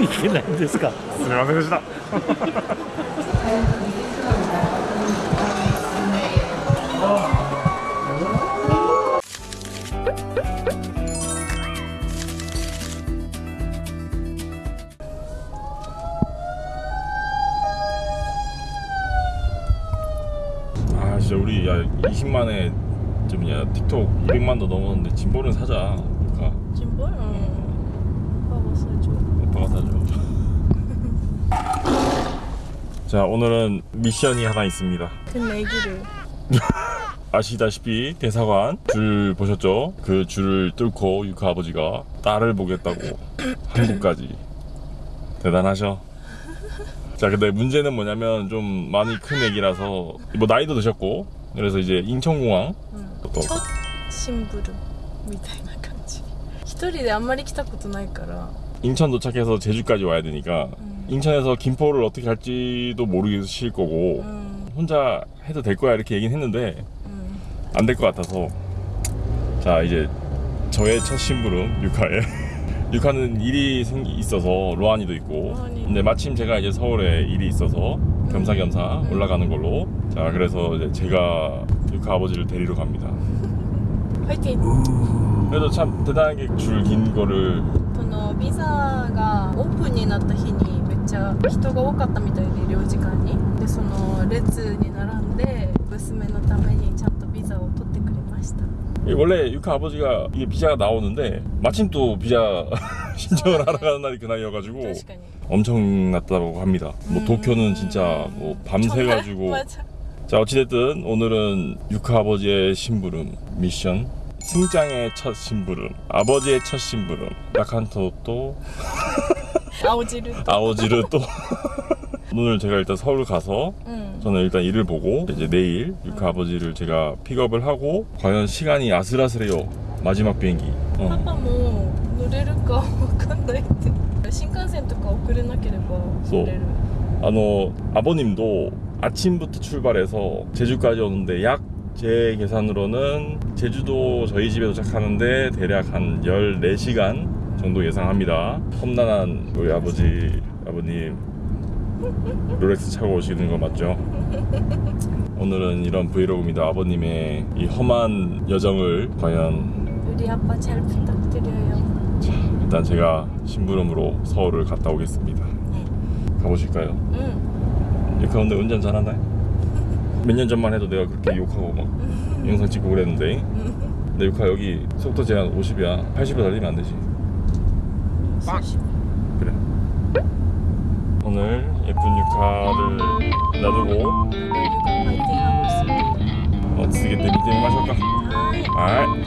いけないんですかすみませんでした아 진짜 우리 야 20만에 좀 뭐냐 틱톡 200만도 넘었는데 짐볼은 사자 그러니까 짐볼? 응. 오빠가 사줘. 오빠가 사줘 자 오늘은 미션이 하나 있습니다 그 내기를. 아시다시피 대사관 줄 보셨죠? 그 줄을 뚫고 유카 아버지가 딸을 보겠다고 한국까지 대단하셔 자 근데 문제는 뭐냐면 좀 많이 큰 애기라서 뭐 나이도 드셨고 그래서 이제 인천공항 응. 또 ちょシンプルみたいな感じ一人であんまり来たことないから 인천 도착해서 제주까지 와야 되니까 음. 인천에서 김포를 어떻게 갈지도 모르실 거고 음, 혼자 해도 될 거야 이렇게 얘기는 했는데 음. 안 될 것 같아서 자 이제 저의 첫 심부름 유카에 유카는 일이 생 있어서 로안이도 있고 로안이. 근데 마침 제가 이제 서울에 일이 있어서 겸사겸사 음. 올라가는 걸로 자 그래서 이제 제가 유카 아버지를 데리러 갑니다 入ってい 그래도 참 대단하게 줄 긴 거를 そのビザがオープンになった日にめっちゃ人が多かったみたいで領事館にでその列に並んで娘のためにちゃんとビザを取ってくれました 원래 유카 아버지가 이게 비자가 나오는데 마침 또 비자 신청을 하러 가는 날이 그날이어가지고 確かに 엄청났다고 합니다 뭐 음. 도쿄는 진짜 뭐 밤새가지고 맞아. 자 어찌됐든 오늘은 유카 아버지의 심부름 미션 승장의 첫 심부름 아버지의 첫 심부름 나칸토 또 青汁 아오지르 또 오늘 제가 일단 서울 가서 うん、 저는 일단 일을 보고 이제 내일 유카 아버지를 제가 픽업을 하고 과연 시간이 아슬아슬해요 마지막 비행기 パ 어. パも乗れるかわかんないって新幹線とか遅れなければ乗れる 아, 너 아버님도 아침부터 출발해서 제주까지 오는데 약 제 계산으로는 제주도 저희 집에 도착하는데 대략 한 14시간 정도 예상합니다. 험난한 우리 아버지, 아버님 롤렉스 차고 오시는 거 맞죠? 오늘은 이런 브이로그입니다. 아버님의 이 험한 여정을 과연 우리 아빠 잘 부탁드려요 일단 제가 심부름으로 서울을 갔다 오겠습니다. 네. 가보실까요? 응 유카 근데 운전 잘하나요? 몇년 전만 해도 내가 그렇게 욕하고 막 영상 찍고 그랬는데 근데 유카 여기 속도 제한 50이야. 80으로 달리면 안 되지. 그래. 오늘 예쁜 유카를 놔두고 파이팅 하고 있습니다. 어, 쓰게 때 미팅 마실까? 아이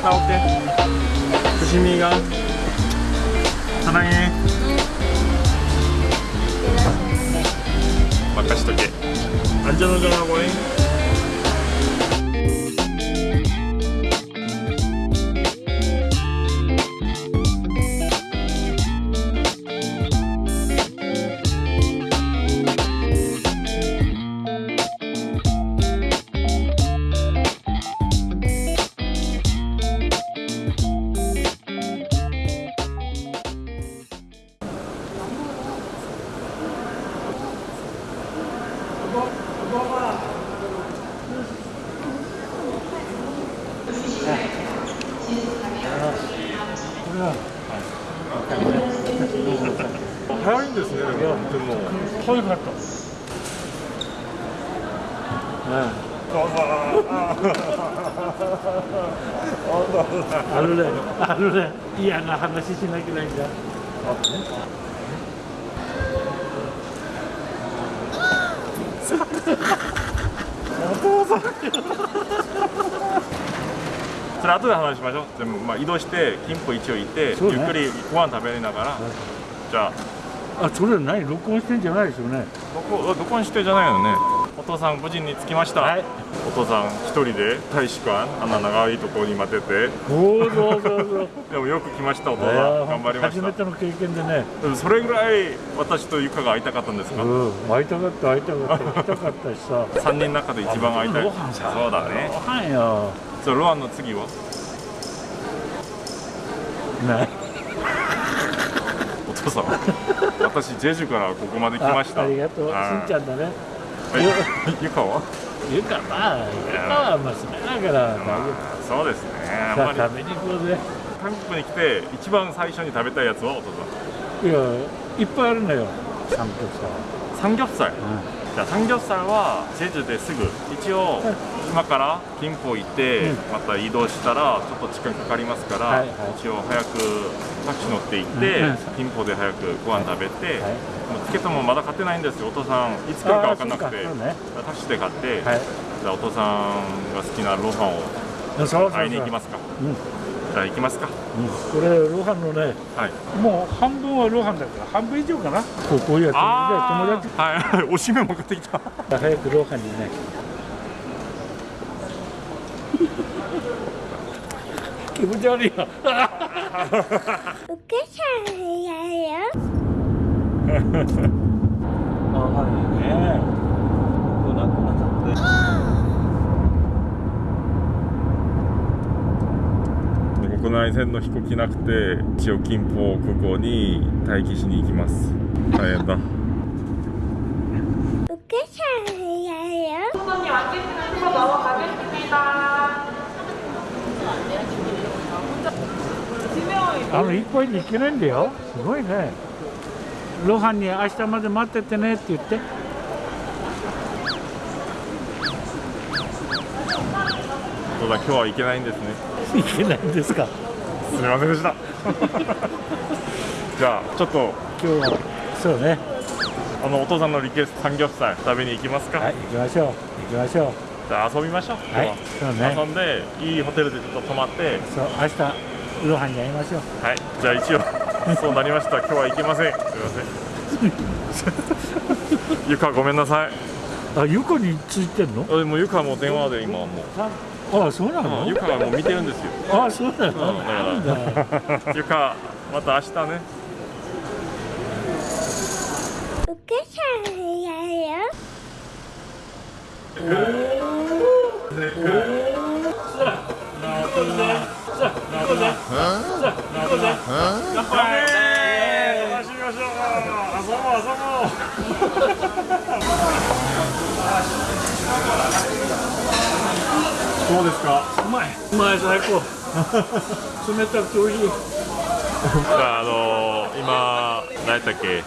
유카 갔다 올게. 조심히 가. 사랑해. 막가시도게. 안전운전하고 잉 早いんですね、でもとても。遠いかった。あるねあるね嫌な話しなきゃいけないんだ。それ後で話しましょう。でもまあ移動して金浦一応行って、ね。ゆっくりご飯食べながら、じゃああそれ何録音してんじゃないですよね。どこどこにしてじゃないよね。お父さん無事に着きました、はい。お父さん一人で大使館あんな長いところに待ってて。おおそうそうそう。でもよく来ましたお父さん。頑張りました。初めての経験でね。でもそれぐらい私とゆかが会いたかったんですか、うん会いたかった会いたかった。来たかったしさ。3人の中で一番会いたい。ロハンさそうだね。ご飯よ。そうロアンの次は？ねお父さん私ジェジュからここまで来ました。あありがとう。しんちゃんだね。はい。ゆかは？ゆかまあゆかは娘だから。まあそうですね。あんまり。夫さあ食べに行こうぜ。韓国に来て一番最初に食べたいやつはお父さん。いやいっぱいあるのよ。サンプサンギョプサルさじゃあサンギョプサルはジェジュですぐ一応今から金浦行って、うん。また移動したらちょっと時間かかりますから、一応早くタクシー乗って行って、うん金浦で早くご飯食べて、はい。もうチケットもまだ買ってないんですよお父さん。いつ来るか分かんなくて、タクシーで買って、はい。じゃあお父さんが好きなロハンをそうそうそう会いに行きますかゃあ行きますか。うんこれロハンのねはい。もう半分はロハンだから半分以上かな。こうこういうやつ。で友達。あはい。おしめも買ってきた。早くロハンにね。気持ち悪いよお母さんやよ。あはい。ねこなくなっちゃって国内線の飛行機なくて一応金浦空港に待機しに行きます。大変だ。お母さんやよ。あのいっぱいに行けないんだよ。すごいね。ロハンに明日まで待っててねって言って。そうだ今日は行けないんですね行けないんですか？すみませんでした。じゃあちょっと今日はそうね。あのお父さんのリクエストサンギョプサル食べに行きますか、はい行きましょう。行きましょう。じゃあ遊びましょう。はい今そうね。遊んでいいホテルでちょっと泊まって。そう明日ロハンに会いましょう。はいじゃあ一応 そうなりました。今日は行けません。すみません。ゆかごめんなさい。あ床についてんの？あでもゆかも電話で今もうあそうなの？ゆかがもう見てるんですよ。あそうなの、うんだから。ゆかまた明日ね。お母さんやよ。どうですか？うまい。うまい最高。冷たくて美味しい。あ、あのー、今、何やったっけ？違う、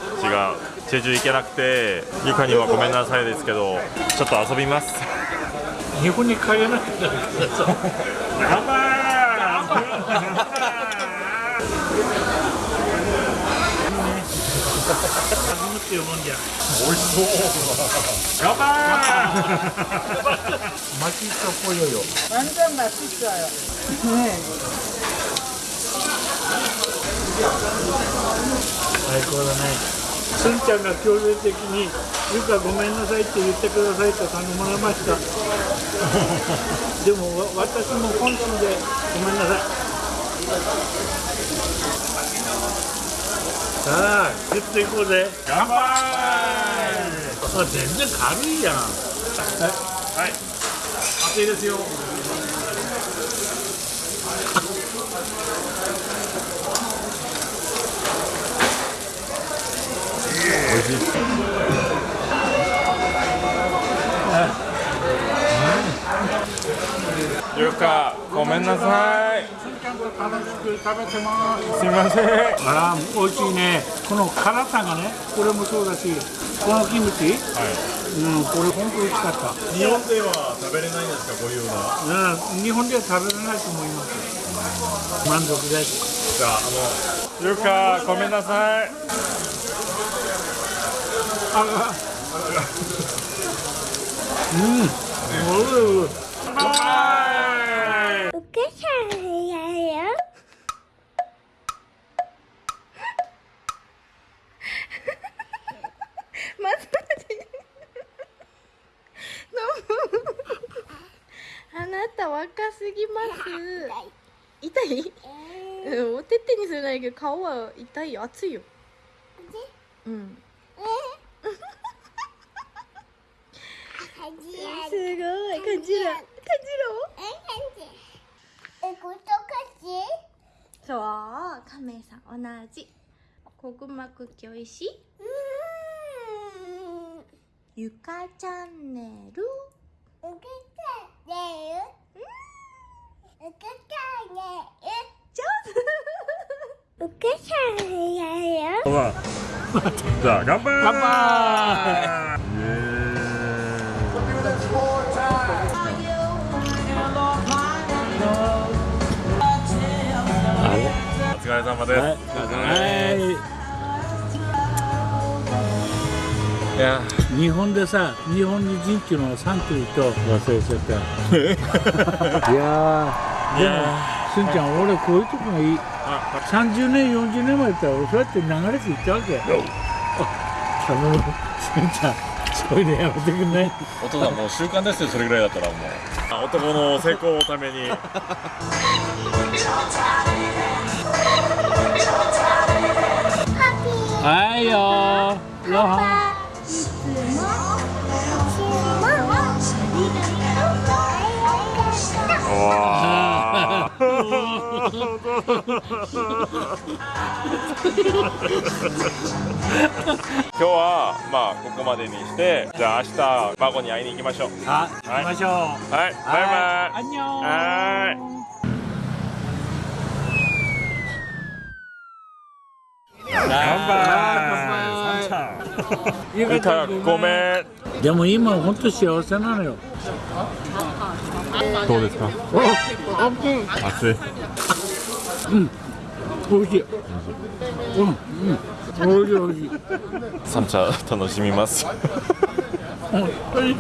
チェジュ行けなくて、ゆかにはごめんなさいですけど、ちょっと遊びます。日本に帰れなくなる。からさ乾杯初めて読むんじゃ美味しそう。乾杯マキストポヨよ 완전 맛있어요. 最高だねすんちゃんが強制的に「ゆかごめんなさい」って言ってくださいと頼まれましたでもわ私も本心でごめんなさい さあ食っていこうぜ乾杯あ全然軽いやんはい。熱いですよ。美味しい。ゆか、ごめんなさい。楽しく食べてますすみません。あら美味しいねこの辛さがねこれもそうだしこのキムチ？うんこれ本当美味しかった日本では食べれないんですか、こういうのは。うん日本では食べれないと思います満足ですじゃあ、あの。ゆか、ごめんなさい。あうんおい乾杯。お母さんやよ。まず若すぎます。痛い。うんおてってにするないけど顔は痛いよ。熱いよ。うん。すごい。感じる。感え、ことかし？そうカメさん同じ。こぐまクッキーおいしいうーん。ゆかチャンネル？うけたねうけたね上うけたねよほら じゃあ乾杯。乾杯お疲れ様です、はいや日本でさ日本に人っていうのはサンキューと忘れちゃった。いやーでもすんちゃん俺こういうとこがい。い。30年40年前だったら俺そうやって流れていったわけ。あ頼む。すんちゃんそれでやめてくんない？お父さんもう習慣ですよそれぐらいだったらもう。あ男の成功のために。はいよロ日はまあここまでにしてじゃあ明日孫に会いに行きましょう。ンあ行きましょう。はい。バイバイ。は乾杯。ごめん。でも今本当幸せなのよどうですか？熱い。美味しい。うん。うん。美味しい美味しい。三茶楽しみます。本当に。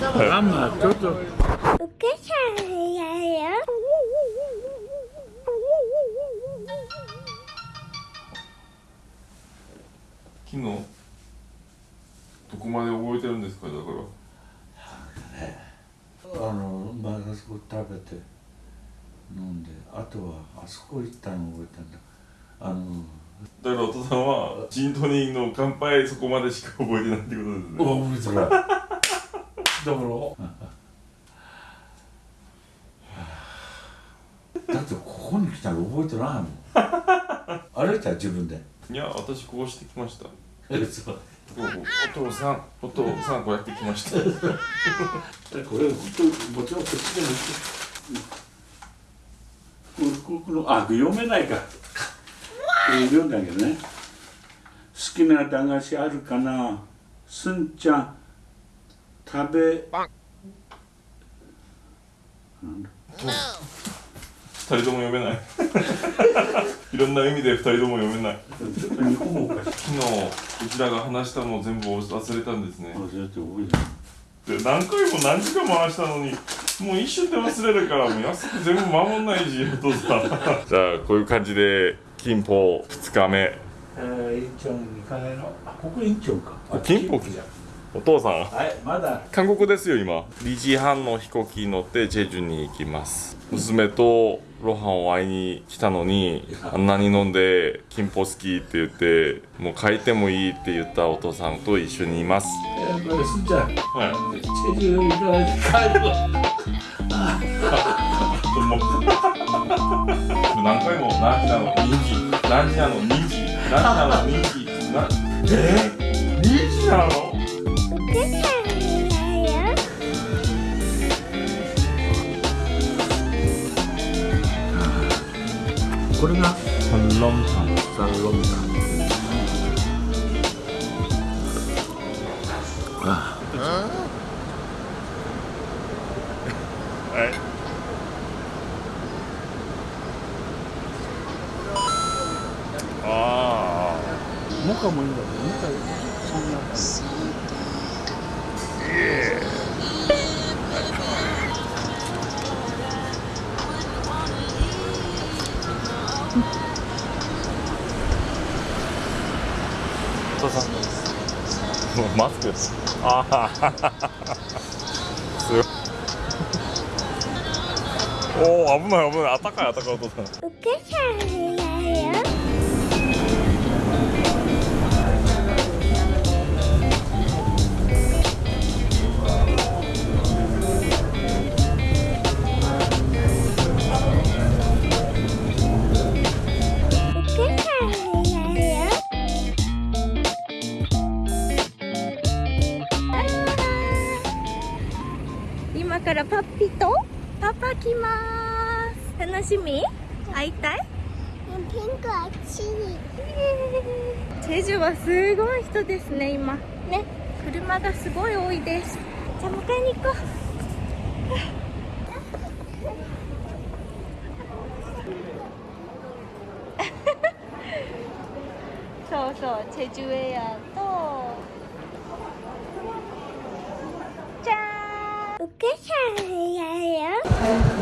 あんまちょっと。うけたねよ。昨日どこまで覚えてるんですか？だからあのまあそこ食べて飲んであとはあそこ行ったの覚えてんだ。あのだからお父さんはジントニーの乾杯そこまでしか覚えてないってことですね。覚えてないだから だってここに来たら覚えてないもん。歩いた？自分で。いや私こうしてきました。そうお父さんお父さんこうやってきました。これ本当もちろんこっちでもここのあ読めないか読んだけどね好きな駄菓子あるかなすんちゃん食べ二人とも読めない いろんな意味で二人とも読めない。ちょっと日本語おか。しい昨日うちらが話したのを全部忘れたんですね。忘れて覚えてで何回も何時間も話したのにもう一瞬で忘れるからもう安く全部守んないしお父さん。じゃあこういう感じで金峰2日目。えー、院長に2回のあここ院長か。あ金峰じゃんお父さん。はいまだ。韓国ですよ今。2時半の飛行機に乗ってジェジュに行きます。娘とロハンを会いに来たのにあんなに飲んで金峰好きって言ってもう帰ってもいいって言ったお父さんと一緒にいます。えー、これすんちゃん。はいチェジュ行かないで帰る何回も何時なの？2時。何時なの？2時。何？時なの2時なえ？ー、2時なの？これがサンロンタンサンロンタンあはいあ父さんマスクああすごいおお危ない危ない。あったかいあったかいお父お母さん今からパッピとパパ来ます。楽しみ？会いたい？ピンクあっちにチェジュはすごい人ですね今。ね。車がすごい多いです。じゃあ迎えに行こう。そうそうチェジュエアとじゃーんお母さんや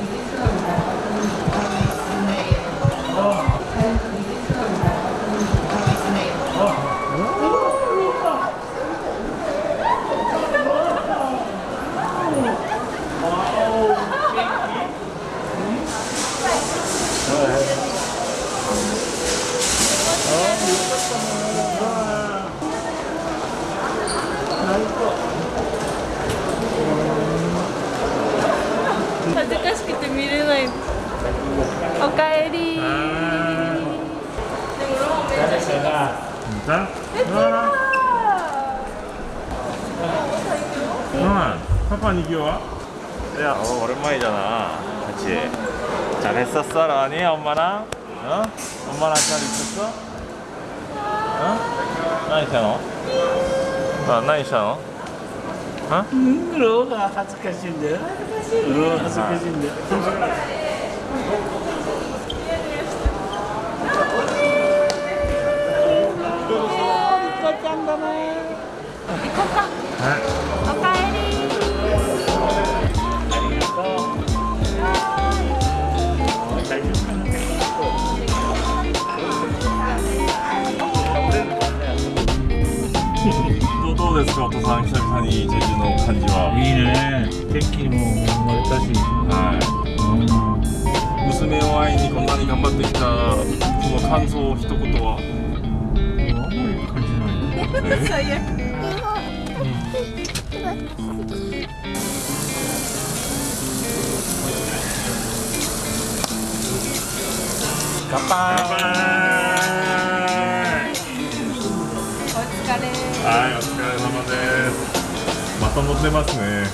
응 파파니 귀여워? 야 어, 오랜만이잖아 그치 잘했었어 라니 엄마랑? 어? 엄마랑 잘 있었어? 어? 何したの? 아, 何したの? 어? ローが恥ずかしいんだよロー恥ずかしいんだよおか さん久々にジェジュの感じはいいね天気も生まれたしはい娘を会いにこんなに頑張ってきたその感想を一言はあんまり感じない最悪乾杯お疲れはいお疲れですまた乗ってますね。